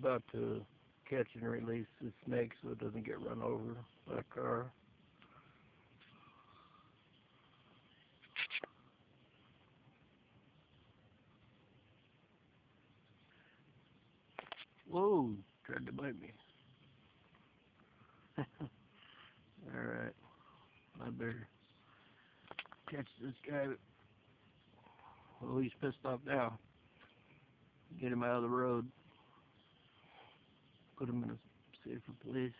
about to catch and release the snake so it doesn't get run over by a car. Whoa, tried to bite me. Alright, I better catch this guy. Well, he's pissed off now. Get him out of the road. Put him in a safer place.